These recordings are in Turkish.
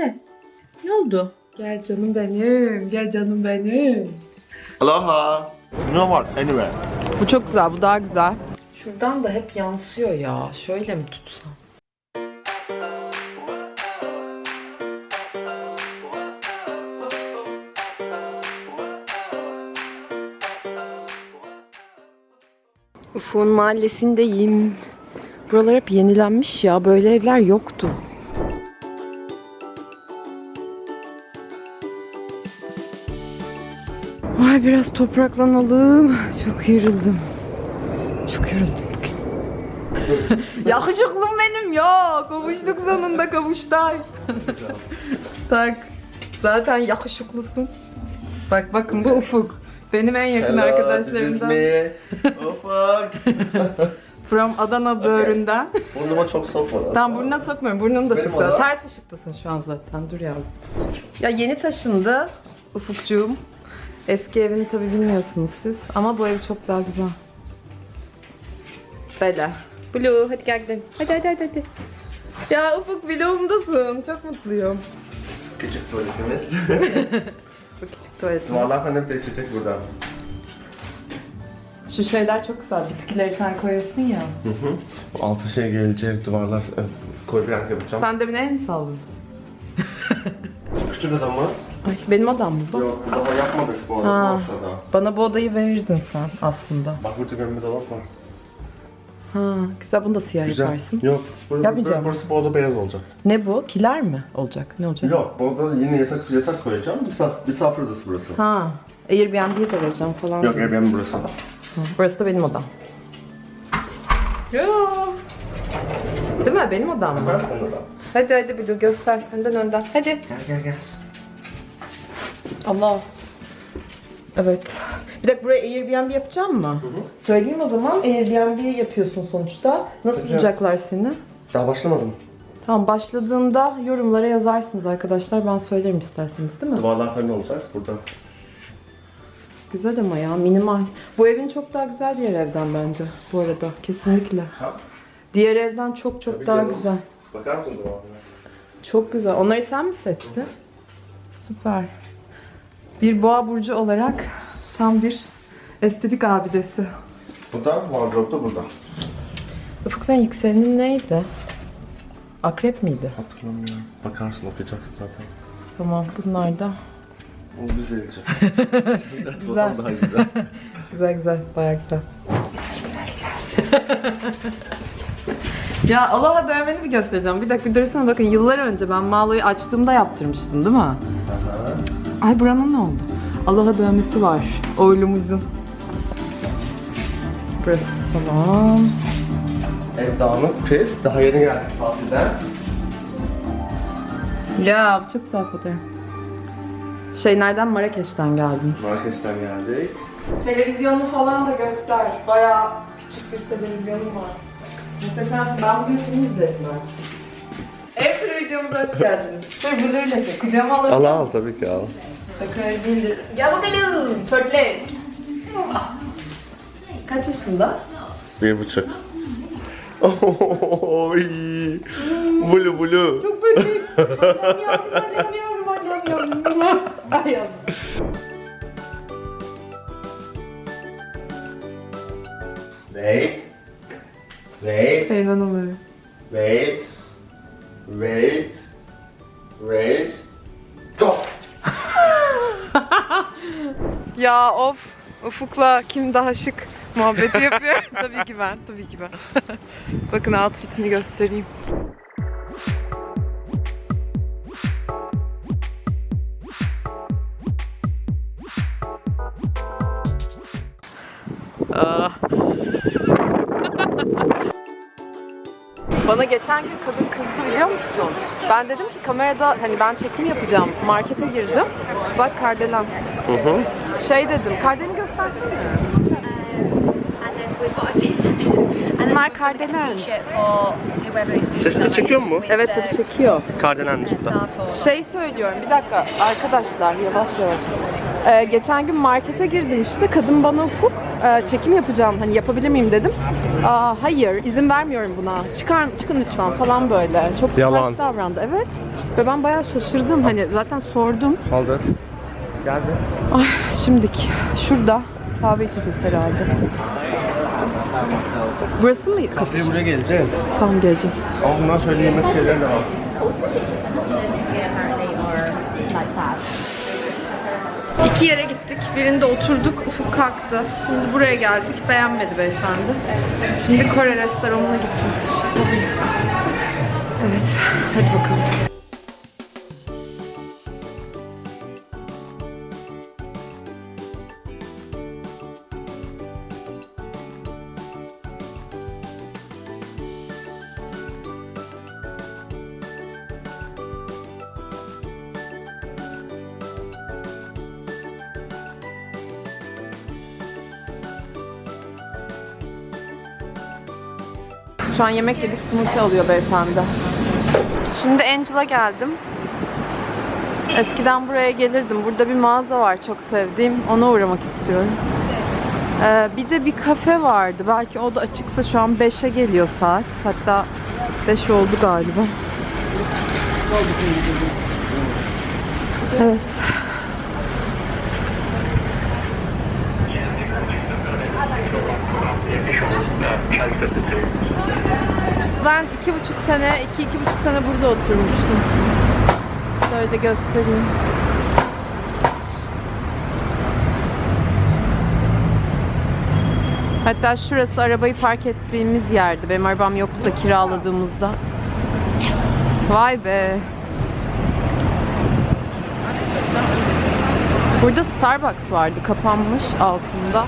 Ne? Ne oldu? Gel canım benim. Gel canım benim. Aloha. No what? Anywhere. Bu çok güzel. Bu daha güzel. Şuradan da hep yansıyor ya. Şöyle mi tutsam? Ufuk'un mahallesindeyim. Buralar hep yenilenmiş ya. Böyle evler yoktu. Ay biraz topraklanalım. Çok yoruldum. Çok yoruldum bugün. Yakışıklım benim ya. Kavuştuk sonunda kavuştay. tak. Zaten yakışıklısın. Bak bakın bu Ufuk. Benim en yakın arkadaşlarımdan. Ufak. From Adana böğründen. Burnuma çok sokma lan. Tamam burnuna sokmuyorum. Burnun da Benim çok oda. Ters ışıktasın şu an zaten. Dur yavrum. Ya yeni taşındı Ufukcuğum. Eski evini tabi bilmiyorsunuz siz. Ama bu ev çok daha güzel. Böyle. Blue hadi gel gidelim. Hadi hadi hadi. hadi. Ya Ufuk vlogumdasın. Çok mutluyum. Küçük tuvaletimiz. Bu küçük tuvaletim. Duvarlar falan hep değişecek buradan. Şu şeyler çok güzel. Bitkileri sen koyuyorsun ya. Hı hı. Bu altı şey gelecek duvarlar. Koy bir yapacağım. Sen demin el mi salladın? Küçük adam mı? Ay benim odam mı bu? Yok daha yapmadık bu arada Ha. Bana bu odayı verirdin sen aslında. Bak burada gömme dolap var. Ha, güzel bunu da siyah yaparsın. Yok. Burası, Yapmayacağım. Burası bu oda beyaz olacak. Ne bu? Kiler mi olacak? Ne olacak? Yok bu oda yine yatak yatak koyacağım. Misafir, misafir odası burası. Ha, Airbnb'ye de vereceğim falan. Yok Airbnb burası. Hı, Burası da benim odam. Yo. Değil mi? Benim odam mı? Ben senin odan. Hadi hadi Blue göster. Önden önden. Hadi. Gel gel gel. Allah. Evet. Bir dakika buraya Airbnb yapacağım mı? Söyleyeyim o zaman. Airbnb yapıyorsun sonuçta. Nasıl Yapacağım. bulacaklar seni? Daha başlamadım. Tamam başladığında yorumlara yazarsınız arkadaşlar. Ben söylerim isterseniz değil mi? Duvarlar falan olacak burada. Güzel ama ya minimal. Bu evin çok daha güzel diğer evden bence bu arada. Kesinlikle. Ha? Diğer evden çok çok Tabii daha canım. güzel. Bakar mısın duvarlara? Çok güzel. Onları sen mi seçtin? Süper. Bir boğa burcu olarak tam bir estetik abidesi. Bu da wardrobe da burada. Ufuk sen yükselenin neydi? Akrep miydi? Hatırlamıyorum. Bakarsın okuyacaksın zaten. Tamam bunlar da. O düzelecek. Güzel. güzel. daha güzel. Güzel güzel. Bayağı güzel. ya Allah'a dövmeni bir göstereceğim. Bir dakika bir dursana bakın yıllar önce ben Mağlo'yu açtığımda yaptırmıştım değil mi? Ay buranın ne oldu? Allah'a dövmesi var. Oğlumuzun. Burası da salon. Ev dağınık, pis. Daha yeni geldik tatilden. Ya çok güzel fotoğraf. Şey nereden? Marrakeş'ten geldiniz. Marrakeş'ten geldik. Televizyonu falan da göster. Bayağı küçük bir televizyonu var. Muhteşem. Ben bugün film izledim ben. Ev videomuza hoş geldiniz. Dur bu böyle şey. Kucağıma alabilir Al al tabii ki al. Öyle değildir. Gel bakalım. Pörtle. Kaç yaşında? Bir buçuk. Oy. Bulu bulu. Çok böyle. Anlamıyorum, anlamıyorum, anlamıyorum. Ay yavrum. Wait. Wait. İnanamıyorum. Wait. Wait. Wait. Go. Ya of. Ufuk'la kim daha şık muhabbeti yapıyor. tabii ki ben, tabii ki ben. Bakın outfitini göstereyim. Ah. Bana geçen gün kadın kızdı biliyor musun? Ben dedim ki kamerada hani ben çekim yapacağım. Markete girdim. Bak kardelen. Hı hı. Şey dedim, kardeni göstersene. Bunlar kardelen. Sesini çekiyor mu? Evet tabii çekiyor. Kardelenmiş bu da. Şey söylüyorum bir dakika arkadaşlar yavaş yavaş. Ee, geçen gün markete girdim işte kadın bana ufuk e, çekim yapacağım hani yapabilir miyim dedim. Aa, hayır izin vermiyorum buna çıkar çıkın lütfen falan böyle. Çok Yalan. ters davrandı evet. Ve ben bayağı şaşırdım. Hani zaten sordum. İt. Geldi. Ay şimdik. Şurada kahve içeceğiz herhalde. Burası mı kafe? Kafeye buraya geleceğiz. Tamam geleceğiz. Ama bundan şöyle yemek şeyleri de var. İki yere gittik. Birinde oturduk. Ufuk kalktı. Şimdi buraya geldik. Beğenmedi beyefendi. Şimdi Kore restoranına gideceğiz. Evet. Hadi bakalım. Şu an yemek yedik, smoothie alıyor beyefendi. Şimdi Angel'a geldim. Eskiden buraya gelirdim. Burada bir mağaza var çok sevdiğim. Ona uğramak istiyorum. Ee, bir de bir kafe vardı. Belki o da açıksa şu an 5'e geliyor saat. Hatta 5 oldu galiba. Evet. Ben iki buçuk sene, iki iki buçuk sene burada oturmuştum. Şöyle de göstereyim. Hatta şurası arabayı park ettiğimiz yerdi. Benim arabam yoktu da kiraladığımızda. Vay be. Burada Starbucks vardı. Kapanmış altında.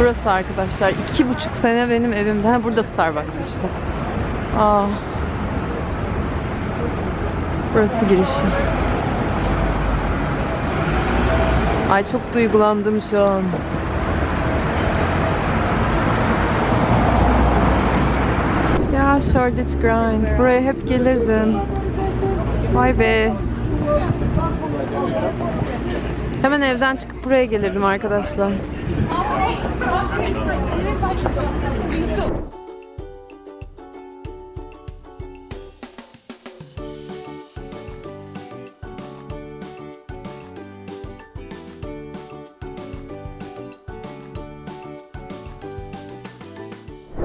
Burası arkadaşlar. iki buçuk sene benim evimde. Ha, burada Starbucks işte. Aa. Burası girişi. Ay çok duygulandım şu an. Ya Shoreditch Grind. Buraya hep gelirdim. Vay be. Hemen evden çıkıp buraya gelirdim arkadaşlar.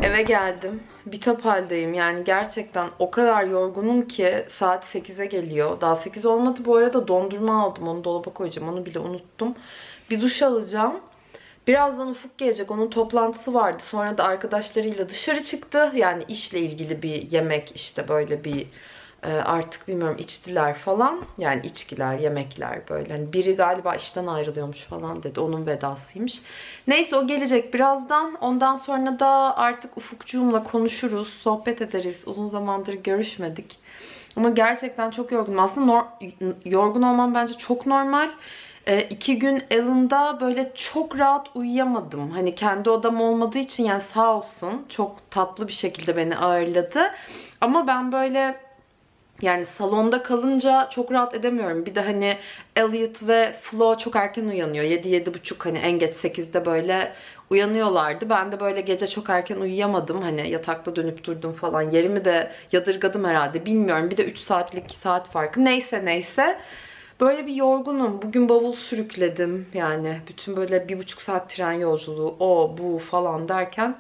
Eve geldim. Bitap haldeyim. Yani gerçekten o kadar yorgunum ki saat 8'e geliyor. Daha 8 olmadı bu arada dondurma aldım. Onu dolaba koyacağım. Onu bile unuttum. Bir duş alacağım. Birazdan Ufuk gelecek. Onun toplantısı vardı. Sonra da arkadaşlarıyla dışarı çıktı. Yani işle ilgili bir yemek işte böyle bir e, artık bilmiyorum içtiler falan. Yani içkiler, yemekler böyle. Hani biri galiba işten ayrılıyormuş falan dedi. Onun vedasıymış. Neyse o gelecek birazdan. Ondan sonra da artık Ufukcuğumla konuşuruz, sohbet ederiz. Uzun zamandır görüşmedik. Ama gerçekten çok yorgunum. Aslında yorgun olmam bence çok normal. E, iki gün Ellen'da böyle çok rahat uyuyamadım. Hani kendi odam olmadığı için yani sağ olsun çok tatlı bir şekilde beni ağırladı. Ama ben böyle yani salonda kalınca çok rahat edemiyorum. Bir de hani Elliot ve Flo çok erken uyanıyor. 7-7.30 hani en geç 8'de böyle uyanıyorlardı. Ben de böyle gece çok erken uyuyamadım. Hani yatakta dönüp durdum falan. Yerimi de yadırgadım herhalde. Bilmiyorum. Bir de 3 saatlik saat farkı. Neyse neyse. Böyle bir yorgunum. Bugün bavul sürükledim. Yani bütün böyle bir buçuk saat tren yolculuğu o bu falan derken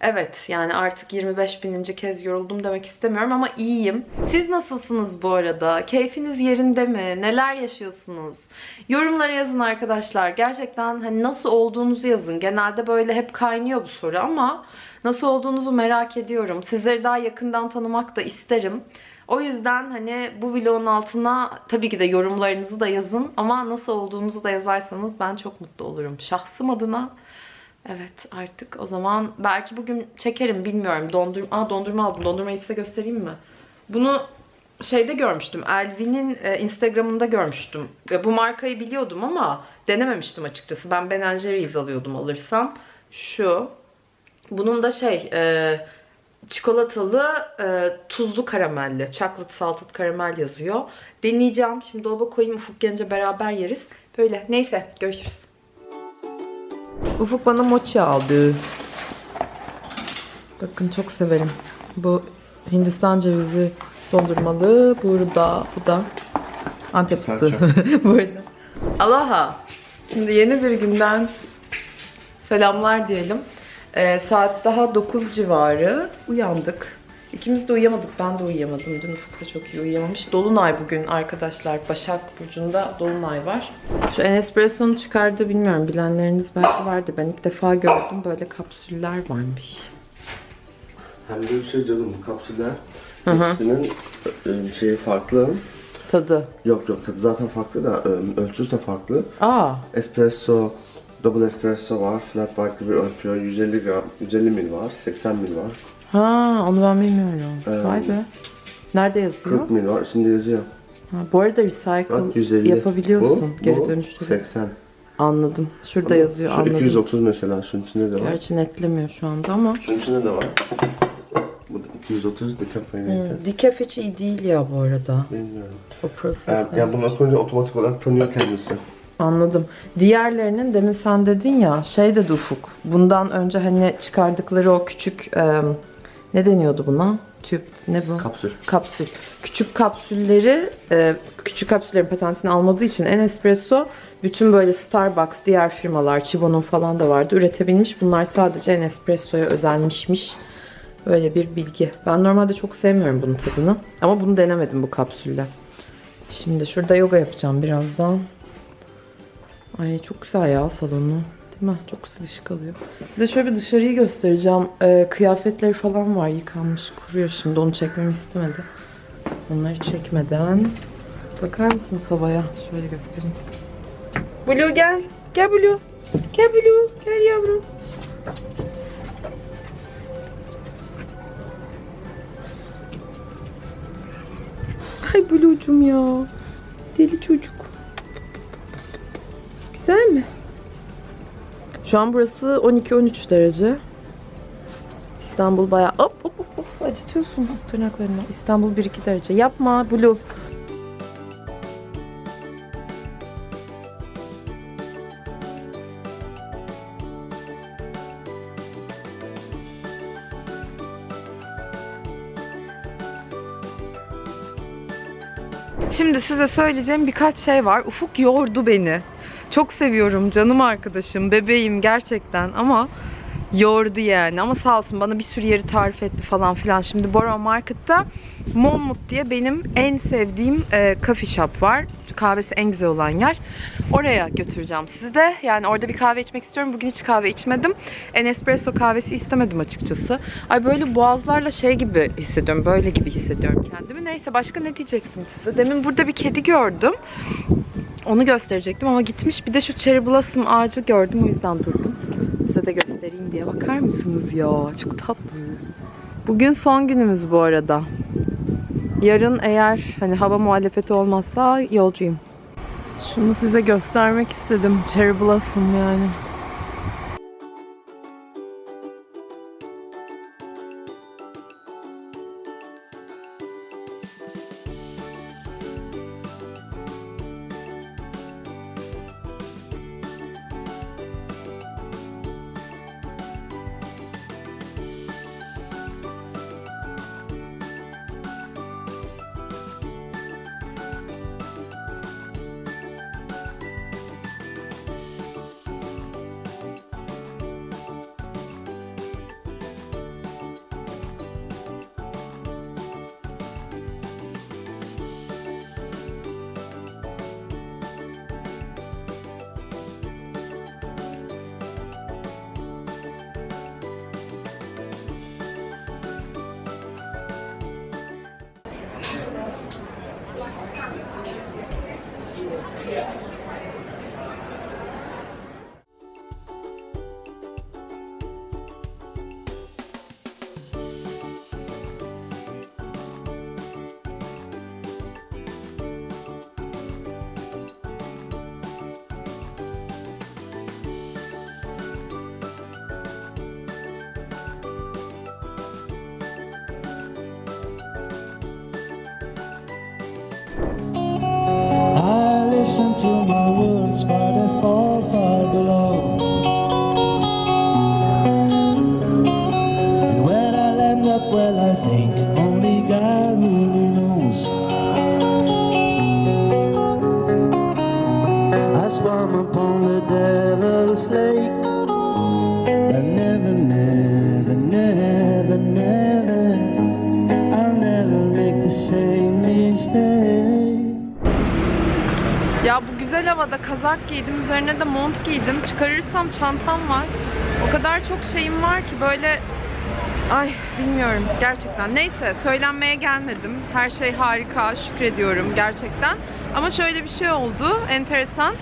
Evet yani artık 25 bininci kez yoruldum demek istemiyorum ama iyiyim. Siz nasılsınız bu arada? Keyfiniz yerinde mi? Neler yaşıyorsunuz? Yorumlara yazın arkadaşlar. Gerçekten hani nasıl olduğunuzu yazın. Genelde böyle hep kaynıyor bu soru ama nasıl olduğunuzu merak ediyorum. Sizleri daha yakından tanımak da isterim. O yüzden hani bu vlogun altına tabii ki de yorumlarınızı da yazın ama nasıl olduğunuzu da yazarsanız ben çok mutlu olurum. Şahsım adına Evet artık o zaman belki bugün çekerim bilmiyorum. Dondurma, Aa, dondurma aldım. Dondurmayı size göstereyim mi? Bunu şeyde görmüştüm. Elvin'in e, Instagram'ında görmüştüm. Ve bu markayı biliyordum ama denememiştim açıkçası. Ben Ben Jerry's alıyordum alırsam. Şu. Bunun da şey e, çikolatalı e, tuzlu karamelli. Chocolate salted karamel yazıyor. Deneyeceğim. Şimdi dolaba koyayım. Ufuk gelince beraber yeriz. Böyle. Neyse görüşürüz. Ufuk bana mochi aldı. Bakın çok severim. Bu Hindistan cevizi Dondurmalı burada. Bu da Antep fıstığı. burada. Allah'a. Şimdi yeni bir günden selamlar diyelim. Ee, saat daha 9 civarı uyandık. İkimiz de uyuyamadık. Ben de uyuyamadım. Dün Ufuk da çok iyi uyuyamamış. Dolunay bugün arkadaşlar. Başak Burcu'nda Dolunay var. Şu Nespresso'nun çıkardığı bilmiyorum. Bilenleriniz belki vardı. Ben ilk defa gördüm. Böyle kapsüller varmış. Hem de bir şey canım bu kapsüller Hı hı. hepsinin e, şeyi farklı. Tadı. Yok yok tadı zaten farklı da e, ölçüsü de farklı. Aa. Espresso, double espresso var, flat white gibi ölçüyor. 150 gram, 150 mil var, 80 mil var, Ha, onu ben bilmiyorum. Ee, Vay be. Nerede yazıyor? 40 mil var. Şimdi yazıyor. Ha, bu arada recycle Bak 150. yapabiliyorsun. Bu, Geri bu dönüştürüp. 80. Anladım. Şurada yazıyor Şu anladım. 230 mesela şunun içinde de var. Gerçi netlemiyor şu anda ama. Şunun içinde de var. Bu da 230 dekafeiniydi. Hmm, Decaf hiç iyi değil ya bu arada. Bilmiyorum. O Yani, prosesler. yani bunu koyunca otomatik olarak tanıyor kendisi. Anladım. Diğerlerinin demin sen dedin ya şey de ufuk. Bundan önce hani çıkardıkları o küçük e, ne deniyordu buna? Tüp ne bu? Kapsül. kapsül. Küçük kapsülleri, e, küçük kapsüllerin patentini almadığı için Nespresso bütün böyle Starbucks, diğer firmalar, Chibo'nun falan da vardı üretebilmiş. Bunlar sadece Nespresso'ya özenmişmiş. Böyle bir bilgi. Ben normalde çok sevmiyorum bunun tadını. Ama bunu denemedim bu kapsülle. Şimdi şurada yoga yapacağım birazdan. Ay çok güzel ya salonu. Değil mi? Çok güzel ışık alıyor. Size şöyle bir dışarıyı göstereceğim. Ee, kıyafetleri falan var yıkanmış kuruyor şimdi. Onu çekmemi istemedi. Onları çekmeden. Bakar mısınız havaya? Şöyle göstereyim. Blue gel. Gel Blue. Gel Blue. Gel yavrum. Ay Blue'cum ya. Deli çocuk. Güzel mi? Şu an burası 12-13 derece. İstanbul bayağı hop hop hop, hop acıtıyorsun tırnaklarını. İstanbul 1-2 derece. Yapma Blue. Şimdi size söyleyeceğim birkaç şey var. Ufuk yordu beni. Çok seviyorum canım arkadaşım, bebeğim gerçekten ama yordu yani. Ama sağ olsun bana bir sürü yeri tarif etti falan filan. Şimdi Borough Market'ta Monmouth diye benim en sevdiğim e, coffee shop var. Kahvesi en güzel olan yer. Oraya götüreceğim sizi de. Yani orada bir kahve içmek istiyorum. Bugün hiç kahve içmedim. En espresso kahvesi istemedim açıkçası. Ay böyle boğazlarla şey gibi hissediyorum. Böyle gibi hissediyorum kendimi. Neyse başka ne diyecektim size? Demin burada bir kedi gördüm. Onu gösterecektim ama gitmiş. Bir de şu cherry blossom ağacı gördüm. O yüzden durdum. Size de göstereyim diye. Bakar mısınız ya? Çok tatlı. Bugün son günümüz bu arada. Yarın eğer hani hava muhalefeti olmazsa yolcuyum. Şunu size göstermek istedim. Cherry blossom yani. till my world giydim. Üzerine de mont giydim. Çıkarırsam çantam var. O kadar çok şeyim var ki böyle Ay bilmiyorum gerçekten. Neyse söylenmeye gelmedim. Her şey harika. Şükrediyorum gerçekten. Ama şöyle bir şey oldu. Enteresan.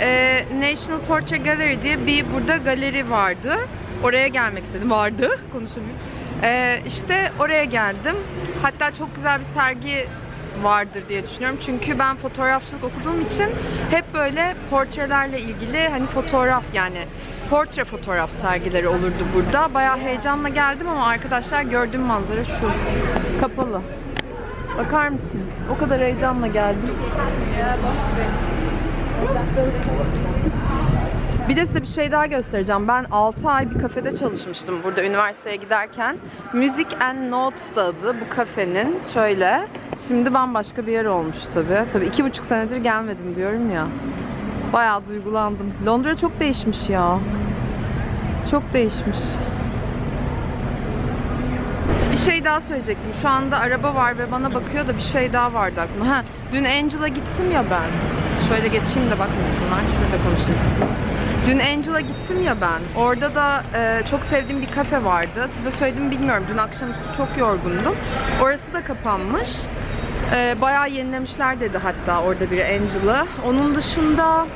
Ee, National Portrait Gallery diye bir burada galeri vardı. Oraya gelmek istedim. Vardı. Konuşamıyorum. Ee, işte oraya geldim. Hatta çok güzel bir sergi vardır diye düşünüyorum. Çünkü ben fotoğrafçılık okuduğum için hep böyle portrelerle ilgili hani fotoğraf yani portre fotoğraf sergileri olurdu burada. Bayağı heyecanla geldim ama arkadaşlar gördüğüm manzara şu. Kapalı. Bakar mısınız? O kadar heyecanla geldim. Bir de size bir şey daha göstereceğim. Ben 6 ay bir kafede çalışmıştım burada üniversiteye giderken. Music and Notes da adı bu kafenin. Şöyle. Şimdi bambaşka bir yer olmuş tabii. Tabii iki buçuk senedir gelmedim diyorum ya. Bayağı duygulandım. Londra çok değişmiş ya. Çok değişmiş. Bir şey daha söyleyecektim. Şu anda araba var ve bana bakıyor da bir şey daha vardı aklıma. Ha, dün Angel'a gittim ya ben. Şöyle geçeyim de bakmasınlar. Şurada konuşayım. Dün Angel'a gittim ya ben. Orada da e, çok sevdiğim bir kafe vardı. Size söyledim bilmiyorum. Dün akşamüstü çok yorgundum. Orası da kapanmış. E, bayağı yenilemişler dedi hatta orada biri Angel'ı. Onun dışında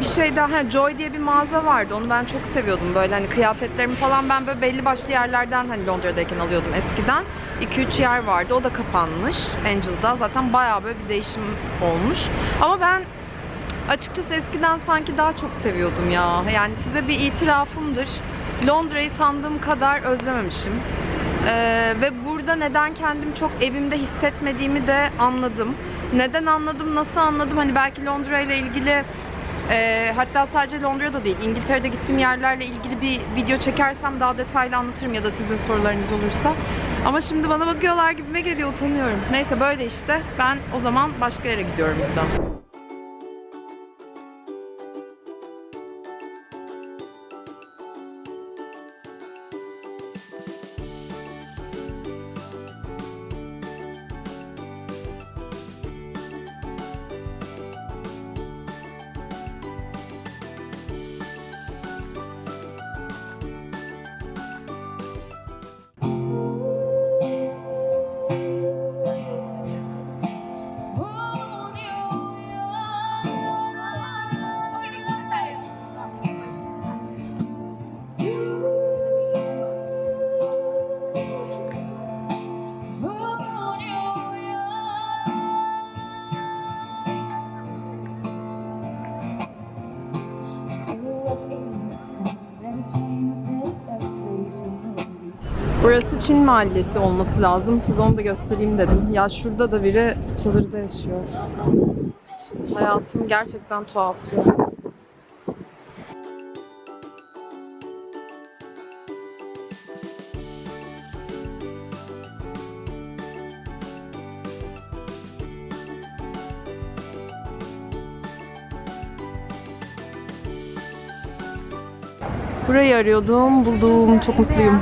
bir şey daha, ha, Joy diye bir mağaza vardı. Onu ben çok seviyordum. Böyle hani kıyafetlerimi falan ben böyle belli başlı yerlerden hani Londra'dayken alıyordum eskiden. 2-3 yer vardı. O da kapanmış Angel'da. Zaten bayağı böyle bir değişim olmuş. Ama ben açıkçası eskiden sanki daha çok seviyordum ya. Yani size bir itirafımdır. Londra'yı sandığım kadar özlememişim. Ee, ve burada neden kendim çok evimde hissetmediğimi de anladım. Neden anladım, nasıl anladım? Hani belki Londra ile ilgili e, hatta sadece Londra'da değil, İngiltere'de gittiğim yerlerle ilgili bir video çekersem daha detaylı anlatırım ya da sizin sorularınız olursa. Ama şimdi bana bakıyorlar gibime geliyor, utanıyorum. Neyse böyle işte. Ben o zaman başka yere gidiyorum buradan. Burası Çin mahallesi olması lazım. Size onu da göstereyim dedim. Ya şurada da biri çadırda yaşıyor. İşte hayatım gerçekten tuhaf. ya. Burayı arıyordum, buldum. Çok mutluyum.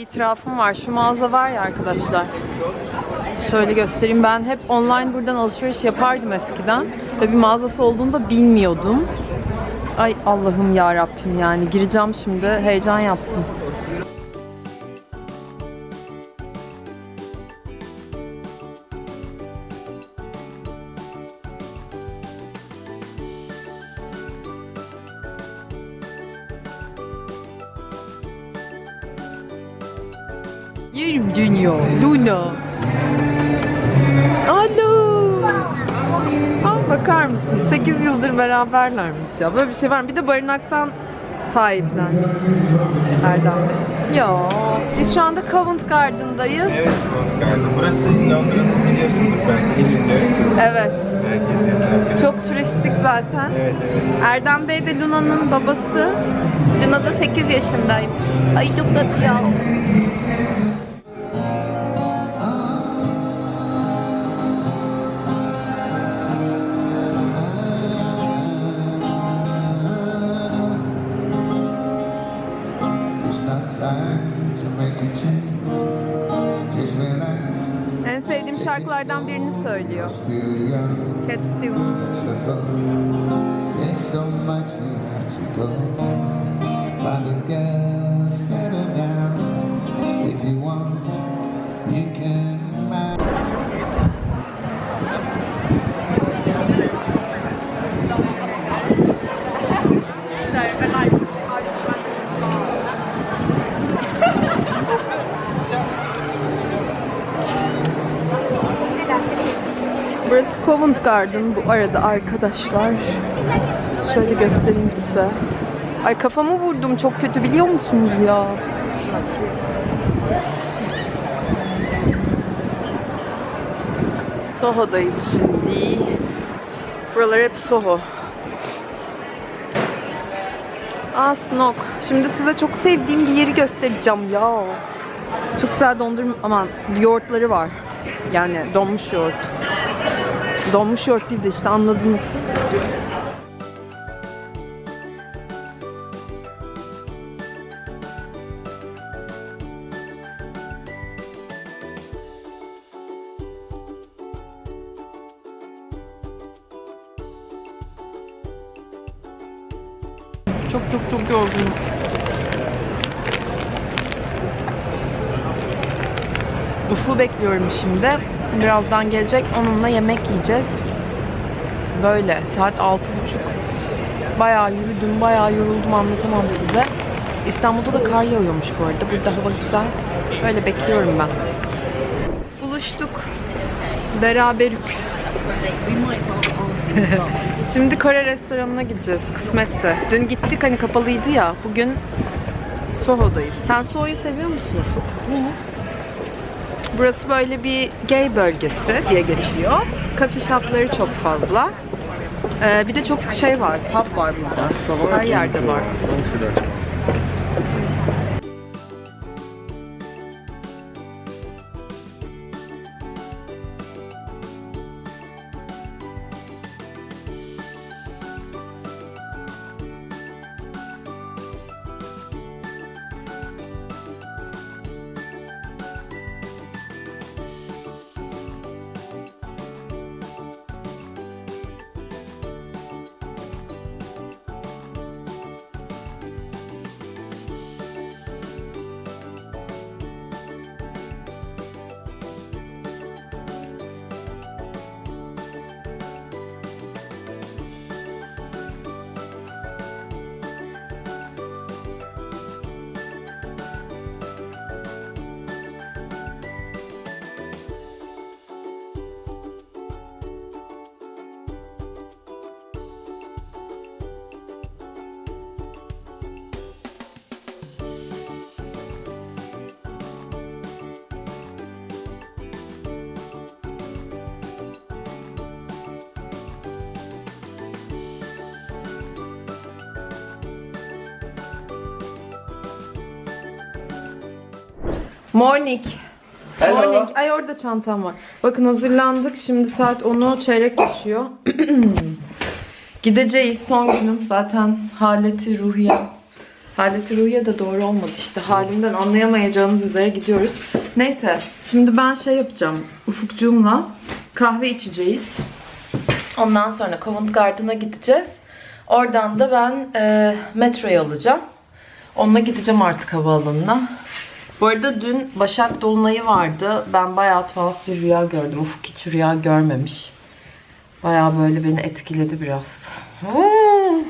İtirafım var. Şu mağaza var ya arkadaşlar. Şöyle göstereyim. Ben hep online buradan alışveriş yapardım eskiden. Ve bir mağazası olduğunu da bilmiyordum. Ay Allah'ım ya Rabbim yani gireceğim şimdi. Heyecan yaptım. Aa, bakar mısın? 8 yıldır beraberlermiş ya. Böyle bir şey var mı? Bir de barınaktan sahiplenmiş Erdem Bey. Yo, biz şu anda Covent Garden'dayız. Evet, Covent Garden. Burası Londra'nın biliyorsundur belki ünlü Evet. biri. Çok turistik zaten. Evet, evet. Erdem Bey de Luna'nın babası. Luna da 8 yaşındaymış. Ay çok tatlı ya. Şarkılardan birini söylüyor. Cat Stevens. Covent Garden bu arada arkadaşlar. Şöyle göstereyim size. Ay kafamı vurdum çok kötü biliyor musunuz ya? Soho'dayız şimdi. Buralar hep Soho. Aa Snok. Şimdi size çok sevdiğim bir yeri göstereceğim ya. Çok güzel dondurma aman yoğurtları var. Yani donmuş yoğurt. Donmuş yoğurt değil de işte anladınız. Çok çok çok yorgunum. Uf'u bekliyorum şimdi. Birazdan gelecek. Onunla yemek yiyeceğiz. Böyle. Saat altı buçuk. Bayağı yürüdüm, bayağı yoruldum anlatamam size. İstanbul'da da kar yağıyormuş bu arada. Burada hava güzel. Böyle bekliyorum ben. Buluştuk. Beraber. Şimdi Kore restoranına gideceğiz kısmetse. Dün gittik hani kapalıydı ya. Bugün Soho'dayız. Sen Soho'yu seviyor musun? Burası böyle bir gay bölgesi diye geçiyor. Kafe shopları çok fazla. Ee, bir de çok şey var, pub var burada. Her yerde var. Morning. Hello. Morning. Ay orada çantam var. Bakın hazırlandık. Şimdi saat 10'u çeyrek geçiyor. Gideceğiz son günüm. Zaten haleti ruhiye. Haleti ruhiye de doğru olmadı işte. Halimden anlayamayacağınız üzere gidiyoruz. Neyse. Şimdi ben şey yapacağım. Ufukcuğumla kahve içeceğiz. Ondan sonra Covent Garden'a gideceğiz. Oradan da ben e, metroyu alacağım. Onunla gideceğim artık havaalanına. Bu arada dün Başak Dolunay'ı vardı. Ben bayağı tuhaf bir rüya gördüm. Ufuk hiç rüya görmemiş. Bayağı böyle beni etkiledi biraz.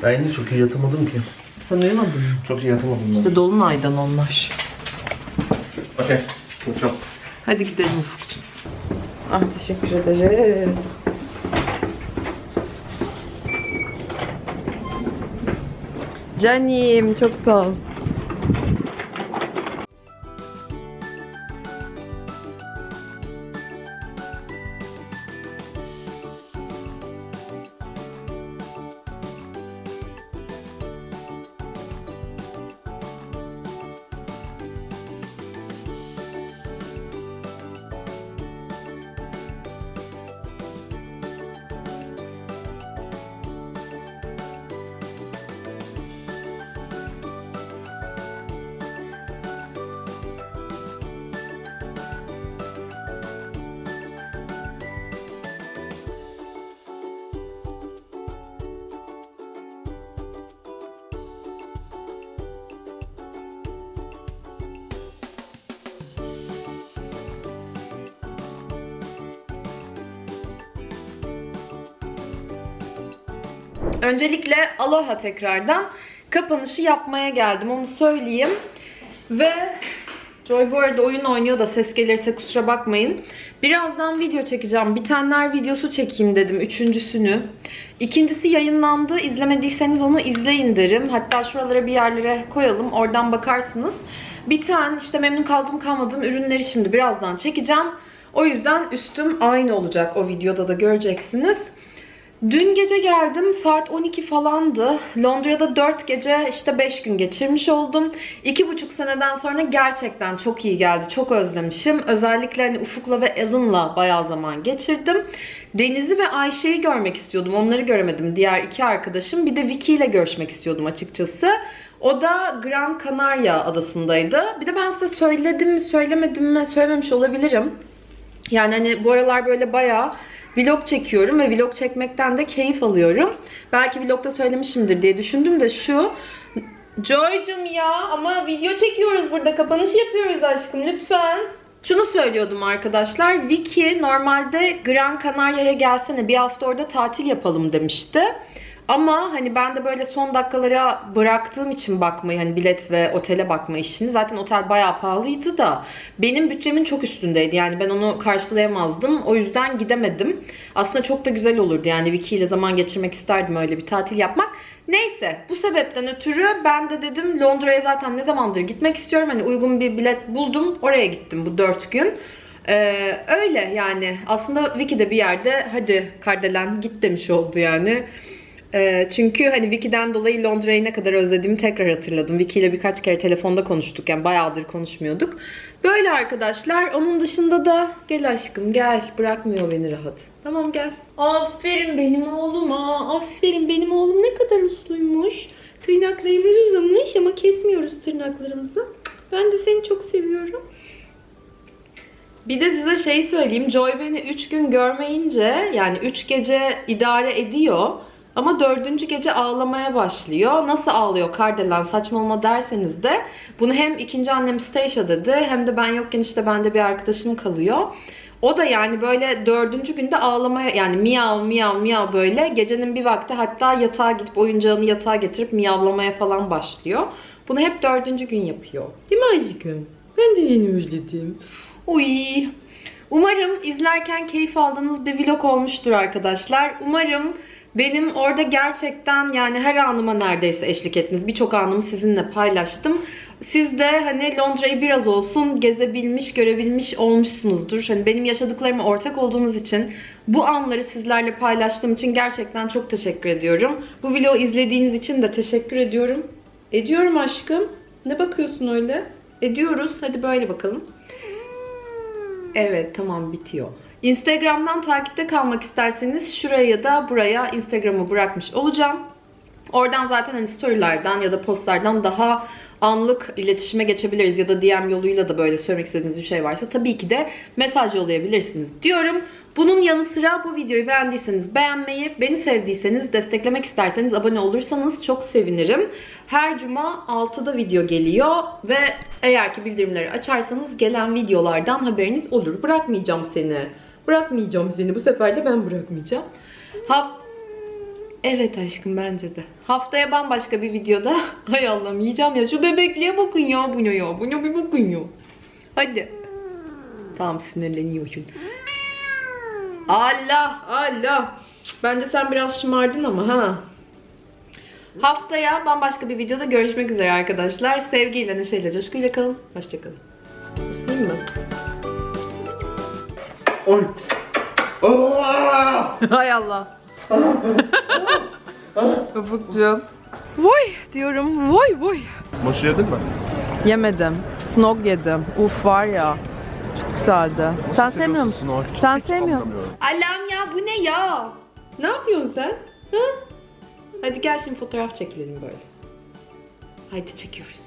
Ben yine çok iyi yatamadım ki. Sen uyumadın mı? Çok iyi yatamadım ben. İşte Dolunay'dan onlar. Okay, let's go. Hadi gidelim Ufukcuğum. Ah teşekkür ederim. Canim çok sağ ol. Öncelikle aloha tekrardan kapanışı yapmaya geldim onu söyleyeyim. Ve Joy bu arada oyun oynuyor da ses gelirse kusura bakmayın. Birazdan video çekeceğim. Bitenler videosu çekeyim dedim. Üçüncüsünü. İkincisi yayınlandı. İzlemediyseniz onu izleyin derim. Hatta şuralara bir yerlere koyalım. Oradan bakarsınız. Biten işte memnun kaldım kalmadığım ürünleri şimdi birazdan çekeceğim. O yüzden üstüm aynı olacak o videoda da göreceksiniz. Dün gece geldim saat 12 falandı. Londra'da 4 gece işte 5 gün geçirmiş oldum. 2,5 seneden sonra gerçekten çok iyi geldi. Çok özlemişim. Özellikle hani Ufuk'la ve Alan'la bayağı zaman geçirdim. Deniz'i ve Ayşe'yi görmek istiyordum. Onları göremedim. Diğer iki arkadaşım. Bir de Vicky ile görüşmek istiyordum açıkçası. O da Gran Canaria adasındaydı. Bir de ben size söyledim mi söylemedim mi söylememiş olabilirim. Yani hani bu aralar böyle bayağı vlog çekiyorum ve vlog çekmekten de keyif alıyorum. Belki vlogda söylemişimdir diye düşündüm de şu. Joy'cum ya ama video çekiyoruz burada. Kapanış yapıyoruz aşkım lütfen. Şunu söylüyordum arkadaşlar. Vicky normalde Gran Canaria'ya gelsene bir hafta orada tatil yapalım demişti. Ama hani ben de böyle son dakikalara bıraktığım için bakmayı hani bilet ve otele bakma işini. Zaten otel bayağı pahalıydı da benim bütçemin çok üstündeydi. Yani ben onu karşılayamazdım. O yüzden gidemedim. Aslında çok da güzel olurdu. Yani Vicky ile zaman geçirmek isterdim öyle bir tatil yapmak. Neyse bu sebepten ötürü ben de dedim Londra'ya zaten ne zamandır gitmek istiyorum. Hani uygun bir bilet buldum. Oraya gittim bu 4 gün. Ee, öyle yani aslında Vicky de bir yerde hadi Kardelen git demiş oldu yani. Ee, çünkü hani Vicky'den dolayı Londra'yı ne kadar özlediğimi tekrar hatırladım. Vicky ile birkaç kere telefonda konuştuk yani bayağıdır konuşmuyorduk. Böyle arkadaşlar. Onun dışında da gel aşkım gel. Bırakmıyor beni rahat. Tamam gel. Aferin benim oğluma. Aferin benim oğlum ne kadar usluymuş. Tırnaklarımız uzamış ama kesmiyoruz tırnaklarımızı. Ben de seni çok seviyorum. Bir de size şey söyleyeyim. Joy beni 3 gün görmeyince yani 3 gece idare ediyor. Ama dördüncü gece ağlamaya başlıyor. Nasıl ağlıyor Kardelen saçmalama derseniz de bunu hem ikinci annem Stacia dedi hem de ben yokken işte bende bir arkadaşım kalıyor. O da yani böyle dördüncü günde ağlamaya yani miyav miyav miyav böyle gecenin bir vakti hatta yatağa gidip oyuncağını yatağa getirip miyavlamaya falan başlıyor. Bunu hep dördüncü gün yapıyor. Değil mi aşkım? Ben de seni özledim. Uy. Umarım izlerken keyif aldığınız bir vlog olmuştur arkadaşlar. Umarım benim orada gerçekten yani her anıma neredeyse eşlik ettiniz. Birçok anımı sizinle paylaştım. Siz de hani Londra'yı biraz olsun gezebilmiş, görebilmiş olmuşsunuzdur. Hani benim yaşadıklarıma ortak olduğunuz için, bu anları sizlerle paylaştığım için gerçekten çok teşekkür ediyorum. Bu vlogu izlediğiniz için de teşekkür ediyorum. Ediyorum aşkım. Ne bakıyorsun öyle? Ediyoruz. Hadi böyle bakalım. Evet tamam bitiyor. Instagram'dan takipte kalmak isterseniz şuraya ya da buraya Instagram'ı bırakmış olacağım. Oradan zaten hani storylerden ya da postlardan daha anlık iletişime geçebiliriz ya da DM yoluyla da böyle söylemek istediğiniz bir şey varsa tabii ki de mesaj yollayabilirsiniz diyorum. Bunun yanı sıra bu videoyu beğendiyseniz beğenmeyi, beni sevdiyseniz, desteklemek isterseniz abone olursanız çok sevinirim. Her cuma 6'da video geliyor ve eğer ki bildirimleri açarsanız gelen videolardan haberiniz olur. Bırakmayacağım seni. Bırakmayacağım seni. Bu sefer de ben bırakmayacağım. Ha Evet aşkım bence de. Haftaya bambaşka bir videoda. Hay Allah'ım yiyeceğim ya. Şu bebekliğe bakın ya. Bu ne ya? Bu ne bir bakın ya. Hadi. Tamam sinirleniyorsun. Allah Allah. Bence sen biraz şımardın ama ha. Haftaya bambaşka bir videoda görüşmek üzere arkadaşlar. Sevgiyle, neşeyle, coşkuyla kalın. Hoşçakalın. Değil mi? Oy! Hay Allah. Ufukcuğum. Vay diyorum. Vay vay. Moşu yedin mi? Yemedim. Snog yedim. Uf var ya. Çok güzeldi. Sen sevmiyor musun? Snog. Sen Hiç sevmiyor anlamıyorum. Alam ya bu ne ya? Ne yapıyorsun sen? Ha? Hadi gel şimdi fotoğraf çekilelim böyle. Haydi çekiyoruz.